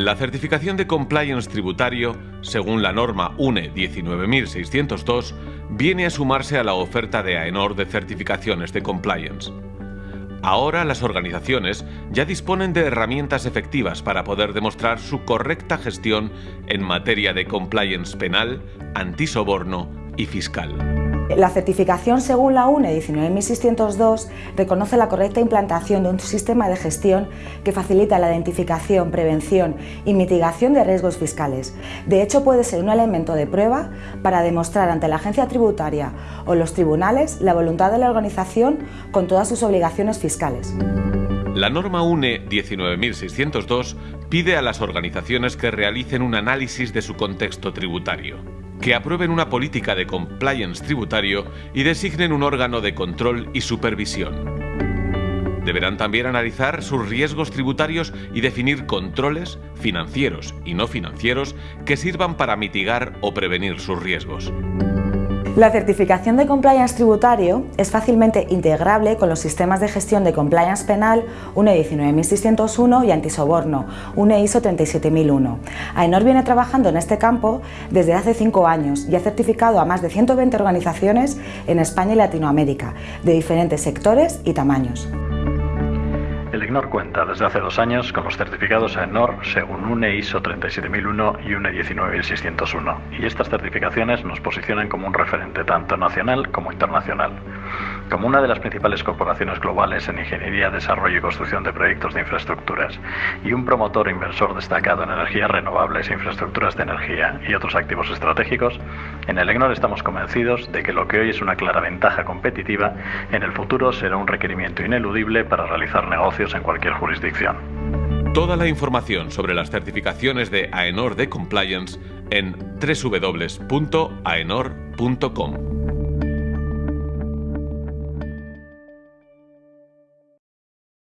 La certificación de compliance tributario, según la norma UNE 19602, viene a sumarse a la oferta de AENOR de certificaciones de compliance. Ahora las organizaciones ya disponen de herramientas efectivas para poder demostrar su correcta gestión en materia de compliance penal, antisoborno y fiscal. La certificación según la UNE 19602 reconoce la correcta implantación de un sistema de gestión que facilita la identificación, prevención y mitigación de riesgos fiscales. De hecho, puede ser un elemento de prueba para demostrar ante la agencia tributaria o los tribunales la voluntad de la organización con todas sus obligaciones fiscales. La norma UNE 19602 pide a las organizaciones que realicen un análisis de su contexto tributario que aprueben una política de compliance tributario y designen un órgano de control y supervisión. Deberán también analizar sus riesgos tributarios y definir controles financieros y no financieros que sirvan para mitigar o prevenir sus riesgos. La certificación de compliance tributario es fácilmente integrable con los sistemas de gestión de compliance penal UNE 19601 y antisoborno UNE ISO 37001. AENOR viene trabajando en este campo desde hace cinco años y ha certificado a más de 120 organizaciones en España y Latinoamérica, de diferentes sectores y tamaños. El IGNOR cuenta desde hace dos años con los certificados AENOR según UNE ISO 37001 y UNE 19601 y estas certificaciones nos posicionan como un referente tanto nacional como internacional. Como una de las principales corporaciones globales en ingeniería, desarrollo y construcción de proyectos de infraestructuras y un promotor e inversor destacado en energías renovables, infraestructuras de energía y otros activos estratégicos, en el EGNOR estamos convencidos de que lo que hoy es una clara ventaja competitiva, en el futuro será un requerimiento ineludible para realizar negocios en cualquier jurisdicción. Toda la información sobre las certificaciones de AENOR de Compliance en www.aenor.com.